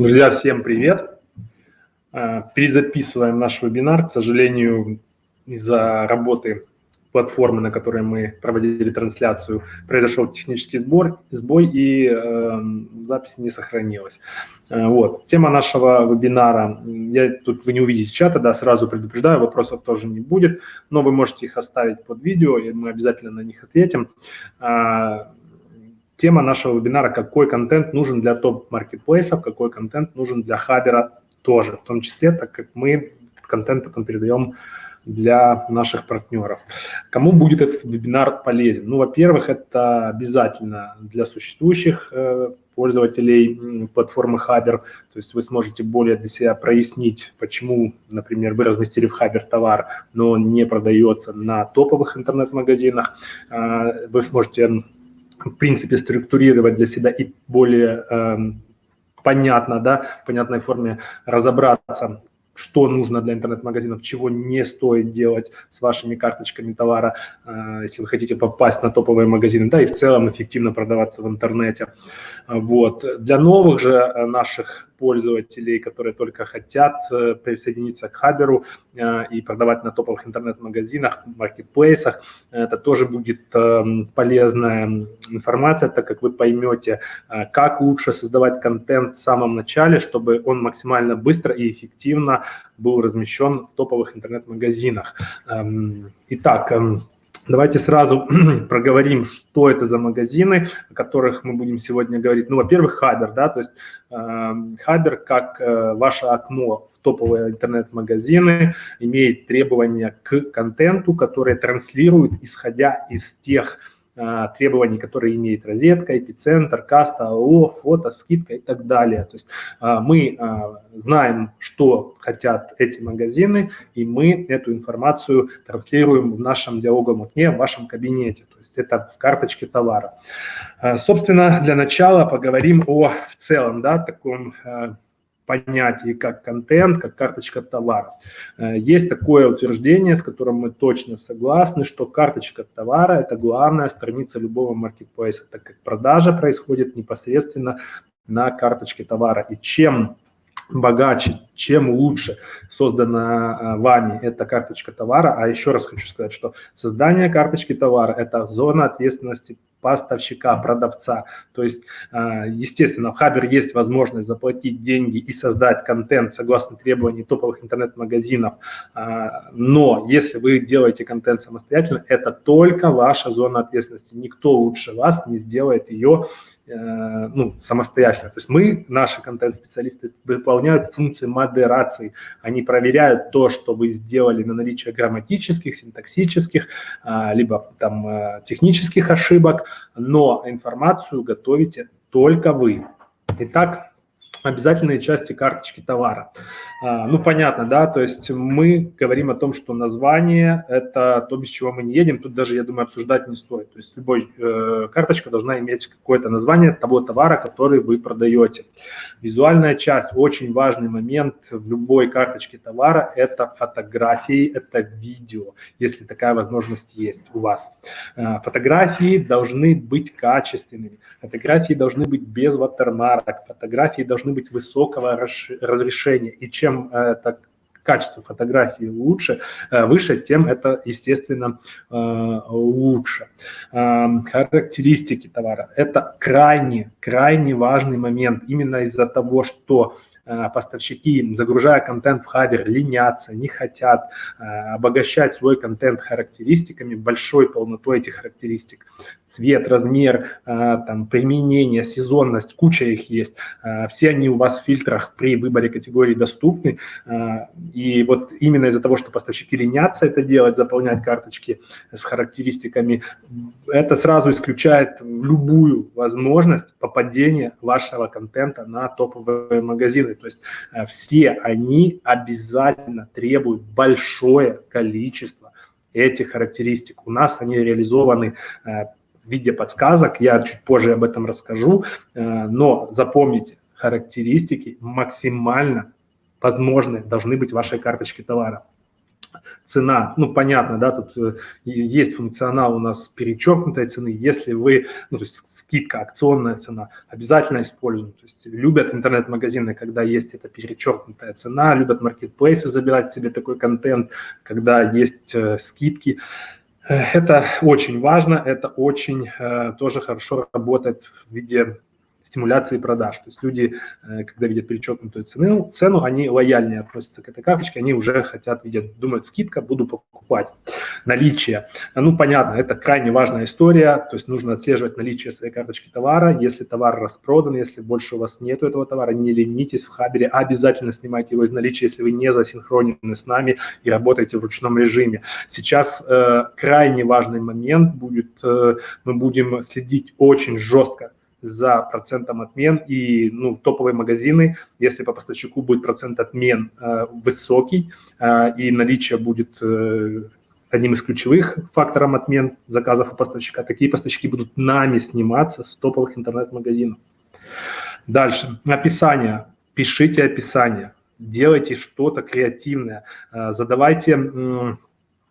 Друзья, всем привет! А, перезаписываем наш вебинар. К сожалению, из-за работы платформы, на которой мы проводили трансляцию, произошел технический сбор, сбой, и э, запись не сохранилась. Э, вот. Тема нашего вебинара, я тут вы не увидите чата, да, сразу предупреждаю, вопросов тоже не будет, но вы можете их оставить под видео, и мы обязательно на них ответим. Э, тема нашего вебинара «Какой контент нужен для топ-маркетплейсов, какой контент нужен для хабера тоже, в том числе, так как мы контент потом передаем для наших партнеров. Кому будет этот вебинар полезен? Ну, во-первых, это обязательно для существующих э, пользователей платформы Хабер, то есть вы сможете более для себя прояснить, почему, например, вы разместили в Хабер товар, но он не продается на топовых интернет-магазинах. Э, вы сможете, в принципе, структурировать для себя и более э, понятно, да, в понятной форме разобраться, что нужно для интернет-магазинов, чего не стоит делать с вашими карточками товара, э, если вы хотите попасть на топовые магазины, да, и в целом эффективно продаваться в интернете. Вот. Для новых же э, наших пользователей, которые только хотят э, присоединиться к Хаберу э, и продавать на топовых интернет-магазинах, маркетплейсах. Это тоже будет эм, полезная информация, так как вы поймете, э, как лучше создавать контент в самом начале, чтобы он максимально быстро и эффективно был размещен в топовых интернет-магазинах. Эм, итак, эм, Давайте сразу проговорим, что это за магазины, о которых мы будем сегодня говорить. Ну, во-первых, Хабер, да, то есть э, Хабер как э, ваше окно в топовые интернет-магазины имеет требования к контенту, которые транслируют, исходя из тех требований, которые имеет розетка, эпицентр, каста, АО, фото, скидка и так далее. То есть а, мы а, знаем, что хотят эти магазины, и мы эту информацию транслируем в нашем диалоговом окне, в вашем кабинете. То есть это в карточке товара. Собственно, для начала поговорим о в целом да, таком понятии, как контент, как карточка товара. Э, есть такое утверждение, с которым мы точно согласны, что карточка товара – это главная страница любого маркетплейса, так как продажа происходит непосредственно на карточке товара. И чем богаче, чем лучше создана э, вами эта карточка товара. А еще раз хочу сказать, что создание карточки товара – это зона ответственности поставщика, продавца. То есть, а, естественно, в Хабер есть возможность заплатить деньги и создать контент согласно требований топовых интернет-магазинов. А, но если вы делаете контент самостоятельно, это только ваша зона ответственности. Никто лучше вас не сделает ее э, ну, самостоятельно. То есть мы, наши контент-специалисты, выполняют функции модерации. Они проверяют то, что вы сделали на наличие грамматических, синтаксических, либо там э, технических ошибок, но информацию готовите только вы. Итак, обязательные части карточки товара. А, ну, понятно, да, то есть мы говорим о том, что название – это то, без чего мы не едем. Тут даже, я думаю, обсуждать не стоит. То есть любой э, карточка должна иметь какое-то название того товара, который вы продаете. Визуальная часть – очень важный момент в любой карточке товара – это фотографии, это видео, если такая возможность есть у вас. Э, фотографии должны быть качественными, фотографии должны быть без ватермарок, фотографии должны быть высокого разрешения. И чем это качество фотографии лучше, э, выше, тем это, естественно, э, лучше. Эм, характеристики товара – это крайне, крайне важный момент именно из-за того, что поставщики, загружая контент в Хабер, ленятся, не хотят э, обогащать свой контент характеристиками, большой полнотой этих характеристик. Цвет, размер, э, там, применение, сезонность, куча их есть. Все они у вас в фильтрах при выборе категории доступны. И вот именно из-за того, что поставщики ленятся это делать, заполнять карточки с характеристиками, это сразу исключает любую возможность попадения вашего контента на топовые магазины. То есть э, все они обязательно требуют большое количество этих характеристик. У нас они реализованы э, в виде подсказок, я чуть позже об этом расскажу, э, но запомните, характеристики максимально возможны должны быть в вашей карточке товара. Цена, ну, понятно, да, тут э, есть функционал у нас перечеркнутой цены, если вы, ну, то есть скидка, акционная цена, обязательно используем, то есть любят интернет-магазины, когда есть эта перечеркнутая цена, любят маркетплейсы забирать себе такой контент, когда есть э, скидки, э, это очень важно, это очень э, тоже хорошо работает в виде стимуляции продаж. То есть люди, э, когда видят перечеркнутую цену, цену, они лояльнее относятся к этой карточке, они уже хотят, видят, думают, скидка, буду покупать. Наличие. Ну, понятно, это крайне важная история, то есть нужно отслеживать наличие своей карточки товара. Если товар распродан, если больше у вас нету этого товара, не ленитесь в Хабере, обязательно снимайте его из наличия, если вы не засинхронены с нами и работаете в ручном режиме. Сейчас э, крайне важный момент будет, э, мы будем следить очень жестко за процентом отмен и ну, топовые магазины, если по поставщику будет процент отмен э, высокий э, и наличие будет э, одним из ключевых факторов отмен заказов у поставщика, такие поставщики будут нами сниматься с топовых интернет-магазинов. Дальше. Описание. Пишите описание. Делайте что-то креативное. Э, задавайте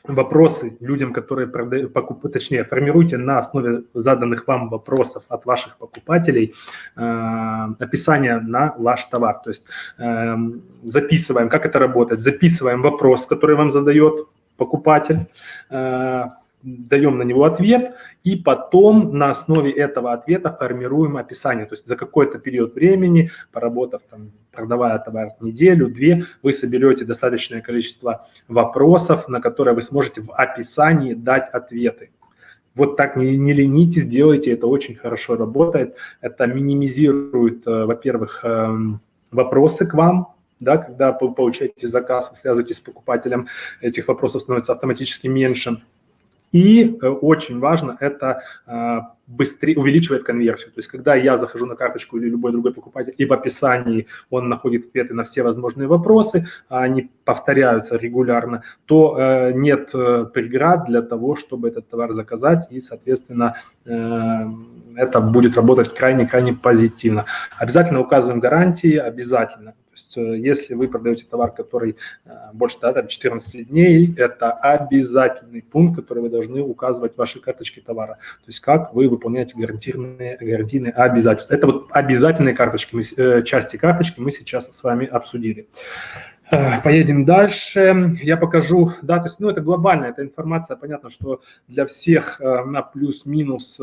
вопросы людям, которые продают, покуп, точнее, формируйте на основе заданных вам вопросов от ваших покупателей э, описание на ваш товар. То есть э, записываем, как это работает, записываем вопрос, который вам задает покупатель, э, даем на него ответ, и потом на основе этого ответа формируем описание. То есть за какой-то период времени, поработав, там, продавая товар неделю, две, вы соберете достаточное количество вопросов, на которые вы сможете в описании дать ответы. Вот так не, не ленитесь, делайте, это очень хорошо работает. Это минимизирует, э, во-первых, эм, вопросы к вам, да, когда вы получаете заказ, связываетесь с покупателем, этих вопросов становится автоматически меньше. И э, очень важно, это э, быстрее увеличивает конверсию. То есть, когда я захожу на карточку или любой другой покупатель, и в описании он находит ответы на все возможные вопросы, а они повторяются регулярно, то э, нет преград для того, чтобы этот товар заказать, и, соответственно, это будет работать крайне-крайне позитивно. Обязательно указываем гарантии, обязательно есть э, если вы продаете товар, который э, больше да, там 14 дней, это обязательный пункт, который вы должны указывать в вашей карточке товара. То есть как вы выполняете гарантийные, гарантийные обязательства. Это вот обязательные карточки, мы, э, части карточки мы сейчас с вами обсудили. Поедем дальше. Я покажу, да, то есть, ну, это глобальная, эта информация, понятно, что для всех на плюс-минус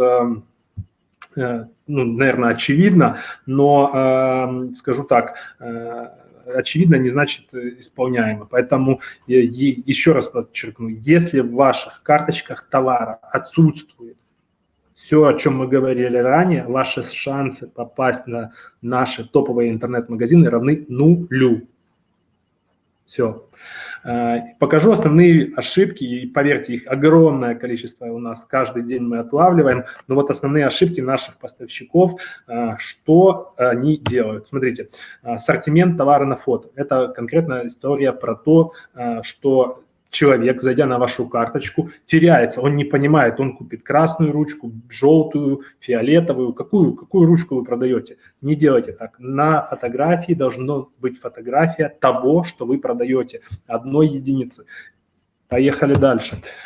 ну, наверное, очевидно, но, э, скажу так, э, очевидно не значит исполняемо. Поэтому я, еще раз подчеркну, если в ваших карточках товара отсутствует все, о чем мы говорили ранее, ваши шансы попасть на наши топовые интернет-магазины равны нулю. Все. Э, покажу основные ошибки, и поверьте, их огромное количество у нас каждый день мы отлавливаем, но вот основные ошибки наших поставщиков, э, что они делают. Смотрите, ассортимент товара на фото. Это конкретная история про то, что человек, зайдя на вашу карточку, теряется, он не понимает, он купит красную ручку, желтую, фиолетовую, какую, какую ручку вы продаете. Не делайте так. На фотографии должна быть фотография того, что вы продаете, одной единицы. Поехали дальше.